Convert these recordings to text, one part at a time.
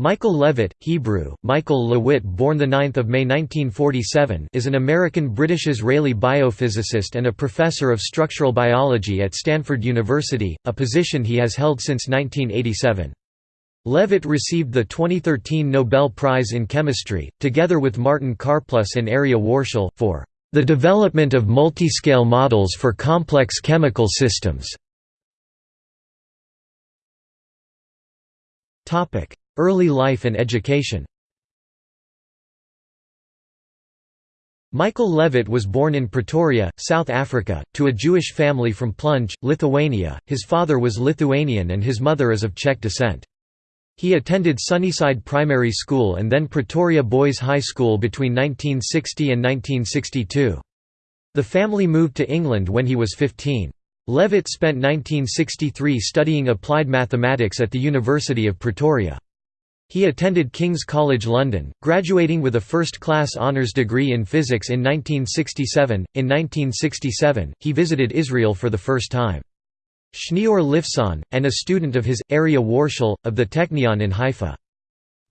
Michael Levitt, Hebrew, Michael Lewitt born 9 May 1947 is an American-British-Israeli biophysicist and a professor of structural biology at Stanford University, a position he has held since 1987. Levitt received the 2013 Nobel Prize in Chemistry, together with Martin Karplus and Aryeh Warshel, for "...the development of multiscale models for complex chemical systems." Early life and education Michael Levitt was born in Pretoria, South Africa, to a Jewish family from Plunge, Lithuania. His father was Lithuanian and his mother is of Czech descent. He attended Sunnyside Primary School and then Pretoria Boys High School between 1960 and 1962. The family moved to England when he was 15. Levitt spent 1963 studying applied mathematics at the University of Pretoria. He attended King's College London, graduating with a first-class honours degree in physics in 1967. In 1967, he visited Israel for the first time. Schneor Lifson, and a student of his, Aryeh Warshel, of the Technion in Haifa.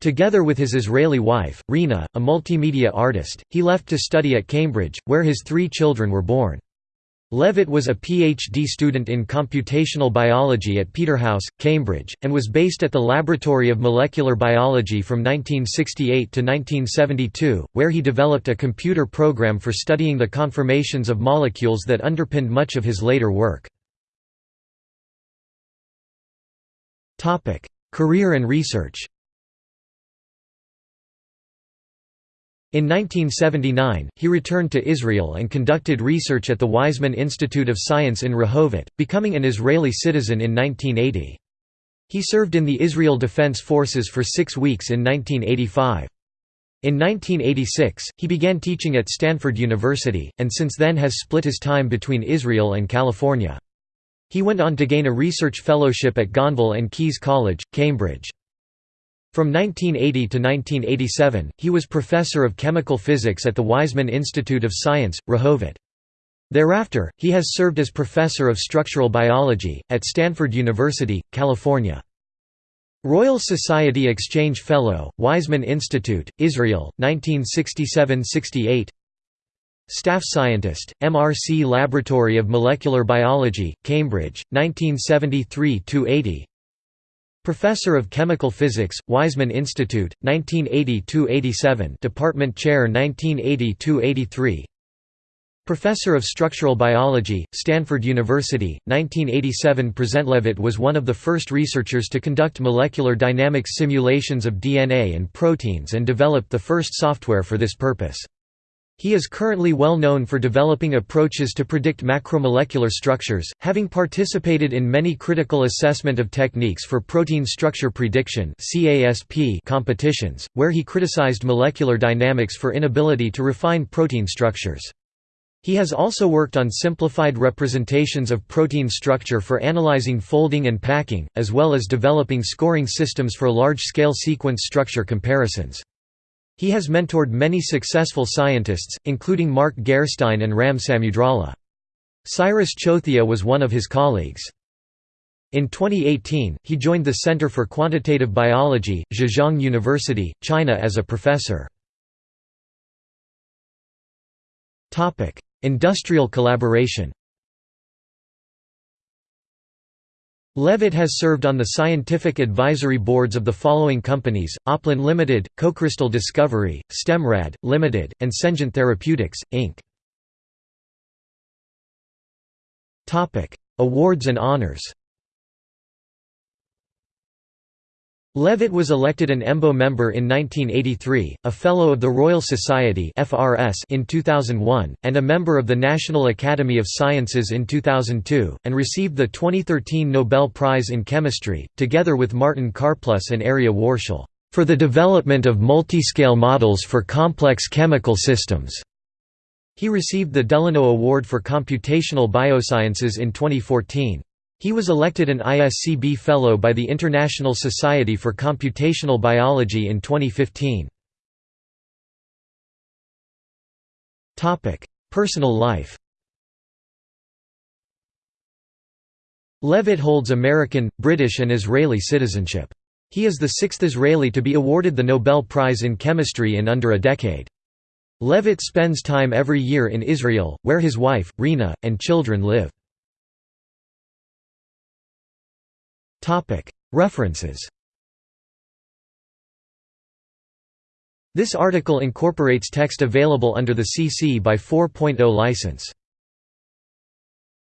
Together with his Israeli wife, Rina, a multimedia artist, he left to study at Cambridge, where his three children were born. Levitt was a PhD student in computational biology at Peterhouse, Cambridge, and was based at the Laboratory of Molecular Biology from 1968 to 1972, where he developed a computer program for studying the conformations of molecules that underpinned much of his later work. Career and research In 1979, he returned to Israel and conducted research at the Weizmann Institute of Science in Rehovot, becoming an Israeli citizen in 1980. He served in the Israel Defense Forces for six weeks in 1985. In 1986, he began teaching at Stanford University, and since then has split his time between Israel and California. He went on to gain a research fellowship at Gonville and Caius College, Cambridge. From 1980 to 1987, he was professor of chemical physics at the Weizmann Institute of Science, Rehovot. Thereafter, he has served as professor of structural biology, at Stanford University, California. Royal Society Exchange Fellow, Weizmann Institute, Israel, 1967–68 Staff Scientist, MRC Laboratory of Molecular Biology, Cambridge, 1973–80 Professor of Chemical Physics, Weizmann Institute, 1980–87 Department Chair 1980–83 Professor of Structural Biology, Stanford University, 1987 Present was one of the first researchers to conduct molecular dynamics simulations of DNA and proteins and developed the first software for this purpose. He is currently well known for developing approaches to predict macromolecular structures, having participated in many critical assessment of techniques for protein structure prediction competitions, where he criticized molecular dynamics for inability to refine protein structures. He has also worked on simplified representations of protein structure for analyzing folding and packing, as well as developing scoring systems for large-scale sequence structure comparisons. He has mentored many successful scientists, including Mark Gerstein and Ram Samudrala. Cyrus Chothia was one of his colleagues. In 2018, he joined the Center for Quantitative Biology, Zhejiang University, China as a professor. Industrial collaboration Levitt has served on the scientific advisory boards of the following companies, Oplin Limited, Cocrystal Discovery, Stemrad, Limited, and Sengent Therapeutics, Inc. Awards and honors Levitt was elected an EMBO member in 1983, a Fellow of the Royal Society in 2001, and a member of the National Academy of Sciences in 2002, and received the 2013 Nobel Prize in Chemistry, together with Martin Karplus and Aryeh Warshel, "...for the development of multiscale models for complex chemical systems." He received the Delano Award for Computational Biosciences in 2014. He was elected an ISCB Fellow by the International Society for Computational Biology in 2015. Personal life Levitt holds American, British and Israeli citizenship. He is the sixth Israeli to be awarded the Nobel Prize in Chemistry in under a decade. Levitt spends time every year in Israel, where his wife, Rina, and children live. References This article incorporates text available under the CC by 4.0 license.